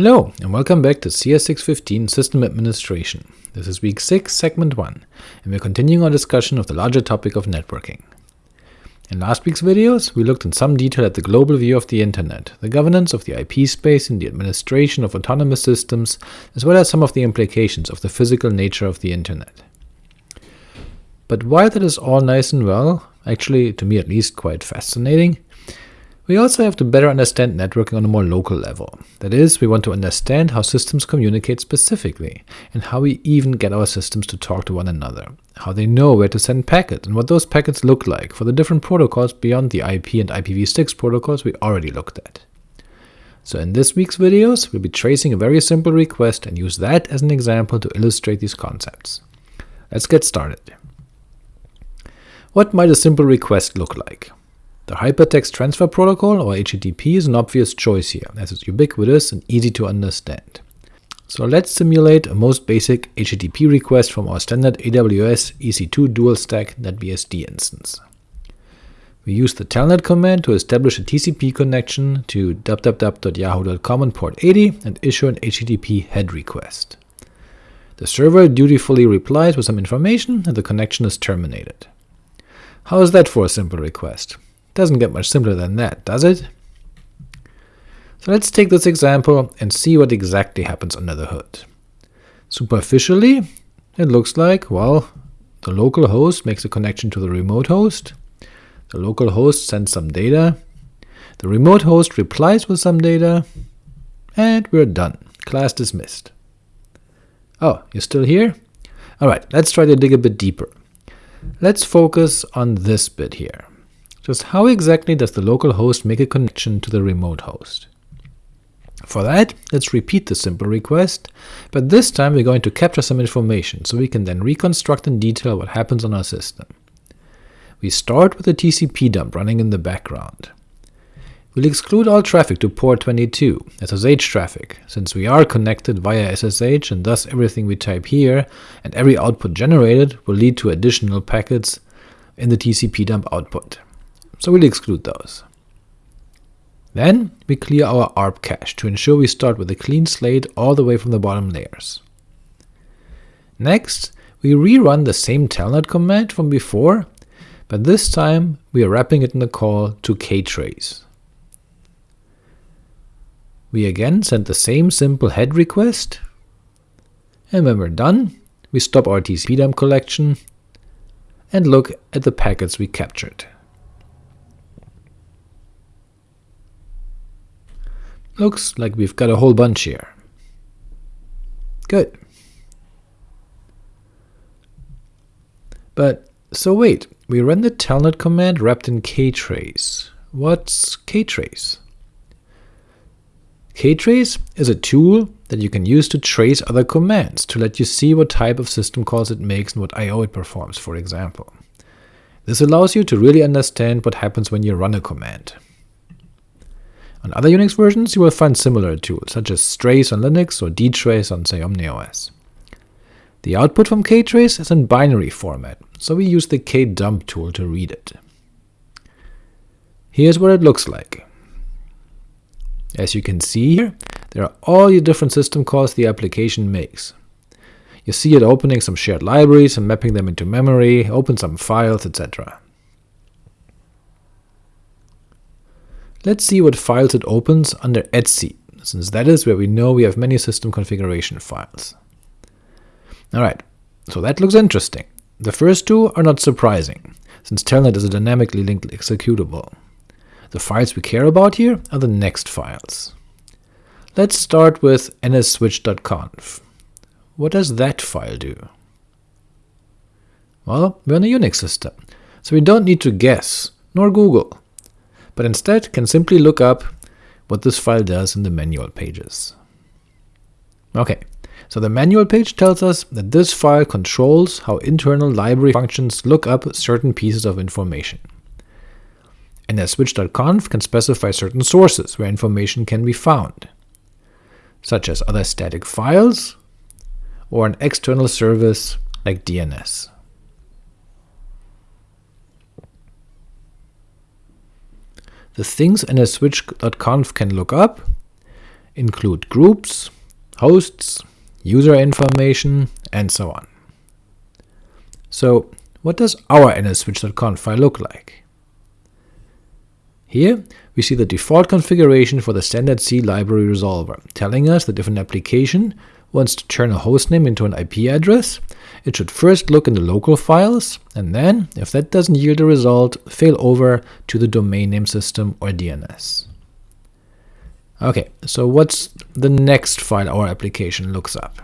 Hello, and welcome back to CS615 System Administration. This is week 6, segment 1, and we're continuing our discussion of the larger topic of networking. In last week's videos, we looked in some detail at the global view of the Internet, the governance of the IP space and the administration of autonomous systems, as well as some of the implications of the physical nature of the Internet. But while that is all nice and well, actually to me at least quite fascinating, we also have to better understand networking on a more local level. That is, we want to understand how systems communicate specifically, and how we even get our systems to talk to one another, how they know where to send packets, and what those packets look like for the different protocols beyond the IP and IPv6 protocols we already looked at. So in this week's videos, we'll be tracing a very simple request and use that as an example to illustrate these concepts. Let's get started. What might a simple request look like? The Hypertext Transfer Protocol, or HTTP, is an obvious choice here, as it's ubiquitous and easy to understand. So let's simulate a most basic HTTP request from our standard AWS EC2 dual stack NetBSD instance. We use the telnet command to establish a TCP connection to www.yahoo.com on port 80 and issue an HTTP head request. The server dutifully replies with some information, and the connection is terminated. How is that for a simple request? Doesn't get much simpler than that, does it? So let's take this example and see what exactly happens under the hood. Superficially, it looks like, well, the local host makes a connection to the remote host, the local host sends some data, the remote host replies with some data, and we're done. Class dismissed. Oh, you're still here? Alright, let's try to dig a bit deeper. Let's focus on this bit here. Just how exactly does the local host make a connection to the remote host? For that, let's repeat the simple request, but this time we're going to capture some information, so we can then reconstruct in detail what happens on our system. We start with a TCP dump running in the background. We'll exclude all traffic to port 22, SSH traffic, since we are connected via SSH and thus everything we type here and every output generated will lead to additional packets in the TCP dump output so we'll exclude those. Then we clear our ARP cache to ensure we start with a clean slate all the way from the bottom layers. Next, we rerun the same telnet command from before, but this time we are wrapping it in a call to ktrace. We again send the same simple head request, and when we're done, we stop our TCP dump collection and look at the packets we captured. Looks like we've got a whole bunch here. Good. But, so wait, we run the telnet command wrapped in ktrace. What's ktrace? ktrace is a tool that you can use to trace other commands, to let you see what type of system calls it makes and what I.O. it performs, for example. This allows you to really understand what happens when you run a command. On other Unix versions you will find similar tools, such as strace on Linux or dtrace on say OmniOS. The output from ktrace is in binary format, so we use the kdump tool to read it. Here's what it looks like. As you can see here, there are all the different system calls the application makes. You see it opening some shared libraries and mapping them into memory, open some files, etc. Let's see what files it opens under etc, since that is where we know we have many system configuration files. Alright, so that looks interesting. The first two are not surprising, since telnet is a dynamically linked executable. The files we care about here are the next files. Let's start with nsswitch.conf. What does that file do? Well, we're on a Unix system, so we don't need to guess, nor Google but instead can simply look up what this file does in the manual pages. Ok, so the manual page tells us that this file controls how internal library functions look up certain pieces of information. nsswitch.conf can specify certain sources where information can be found, such as other static files or an external service like DNS. The things nsswitch.conf can look up include groups, hosts, user information, and so on. So what does our nsswitch.conf file look like? Here we see the default configuration for the standard C library resolver, telling us that if an application wants to turn a hostname into an IP address, it should first look in the local files, and then, if that doesn't yield a result, fail over to the domain name system or DNS. Ok, so what's the next file our application looks up?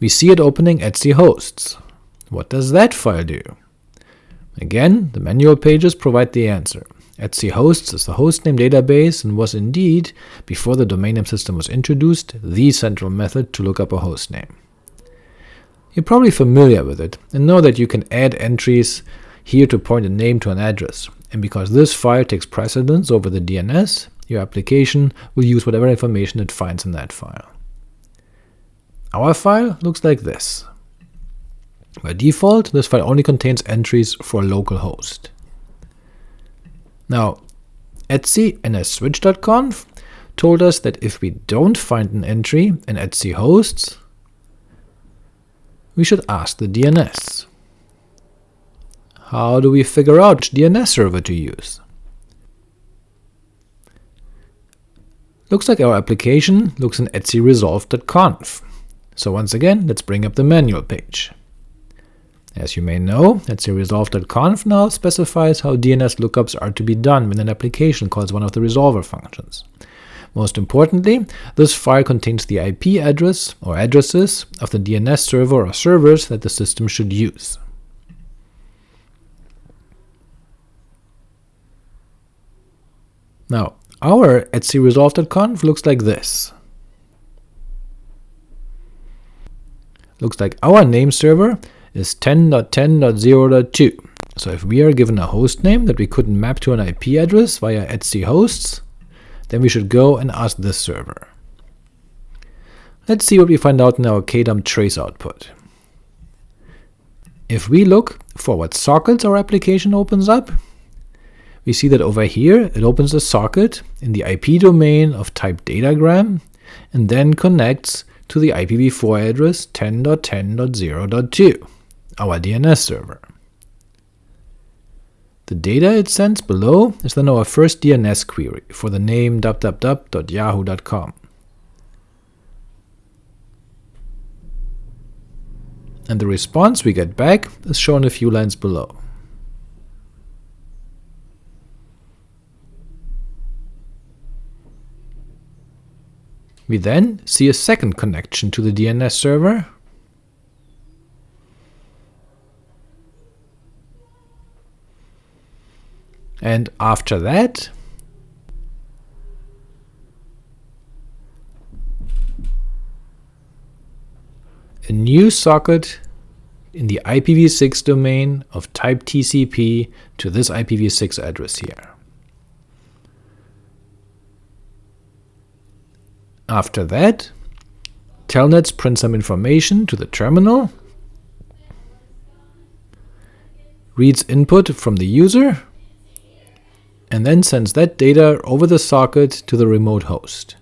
We see it opening etc hosts. What does that file do? Again, the manual pages provide the answer. Etc hosts is the hostname database and was indeed, before the domain name system was introduced, the central method to look up a hostname. You're probably familiar with it, and know that you can add entries here to point a name to an address, and because this file takes precedence over the DNS, your application will use whatever information it finds in that file. Our file looks like this. By default, this file only contains entries for a local host. Now, etc nsswitch.conf told us that if we don't find an entry in etc hosts, we should ask the DNS. How do we figure out which DNS server to use? Looks like our application looks in etcresolv.conf. So once again, let's bring up the manual page. As you may know, etcresolv.conf now specifies how DNS lookups are to be done when an application calls one of the resolver functions. Most importantly, this file contains the IP address or addresses of the DNS server or servers that the system should use. Now, our etcresolv.conf looks like this. Looks like our name server is 10.10.0.2. So if we are given a host name that we couldn't map to an IP address via etc hosts, then we should go and ask this server. Let's see what we find out in our kdump trace output. If we look for what sockets our application opens up, we see that over here it opens a socket in the IP domain of type datagram, and then connects to the IPv4 address 10.10.0.2, our DNS server. The data it sends below is then our first DNS query for the name www.yahoo.com. And the response we get back is shown a few lines below. We then see a second connection to the DNS server, and after that, a new socket in the IPv6 domain of type TCP to this IPv6 address here. After that, telnets print some information to the terminal, reads input from the user, and then sends that data over the socket to the remote host.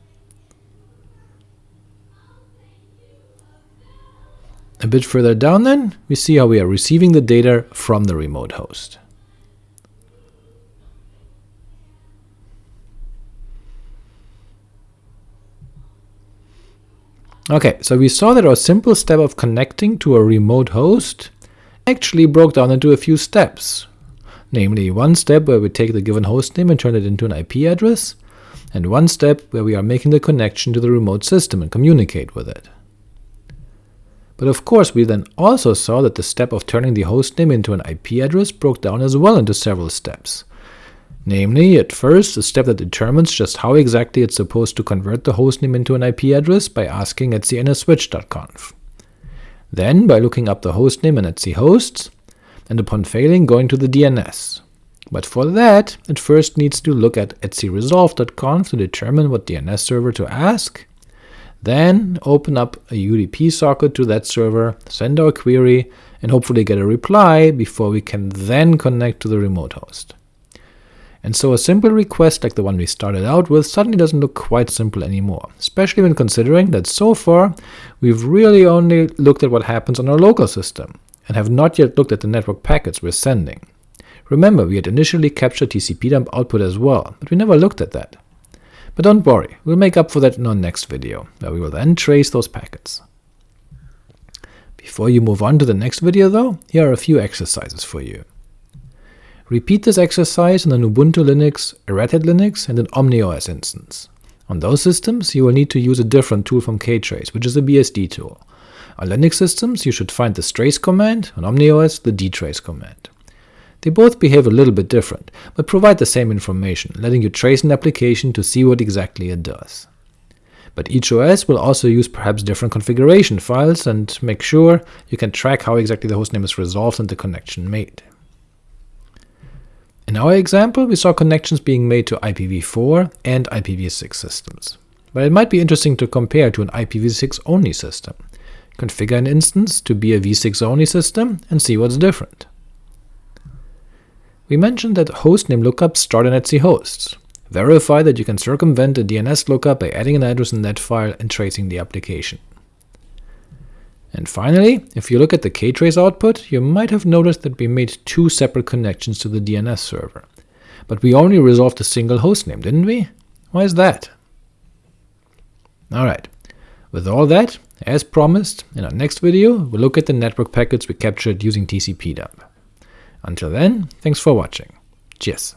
A bit further down then, we see how we are receiving the data from the remote host. Ok, so we saw that our simple step of connecting to a remote host actually broke down into a few steps, namely one step where we take the given hostname and turn it into an IP address, and one step where we are making the connection to the remote system and communicate with it. But of course we then also saw that the step of turning the hostname into an IP address broke down as well into several steps, Namely, at first, a step that determines just how exactly it's supposed to convert the hostname into an IP address by asking etc nsswitch.conf. Then by looking up the hostname in etc hosts, and upon failing going to the DNS. But for that, it first needs to look at etcresolv.conf to determine what DNS server to ask, then open up a UDP socket to that server, send our query, and hopefully get a reply before we can then connect to the remote host. and so a simple request like the one we started out with suddenly doesn't look quite simple anymore, especially when considering that so far we've really only looked at what happens on our local system, and have not yet looked at the network packets we're sending. Remember, we had initially captured TCP-dump output as well, but we never looked at that. But don't worry, we'll make up for that in our next video, where we will then trace those packets. Before you move on to the next video though, here are a few exercises for you. Repeat this exercise on an Ubuntu Linux, a Red Hat Linux, and an OmniOS instance. On those systems, you will need to use a different tool from ktrace, which is a BSD tool. On Linux systems, you should find the strace command, on OmniOS the dtrace command. They both behave a little bit different, but provide the same information, letting you trace an application to see what exactly it does. But each OS will also use perhaps different configuration files, and make sure you can track how exactly the hostname is resolved and the connection made. In our example, we saw connections being made to IPv4 and IPv6 systems, but it might be interesting to compare to an IPv6-only system. Configure an instance to be a v6-only system and see what's different. We mentioned that hostname lookups start in etc hosts. Verify that you can circumvent a DNS lookup by adding an address in that file and tracing the application. And finally, if you look at the ktrace output, you might have noticed that we made two separate connections to the DNS server. But we only resolved a single hostname, didn't we? Why is that? Alright, with all that, as promised, in our next video we'll look at the network packets we captured using TCP dump. Until then, thanks for watching. Cheers!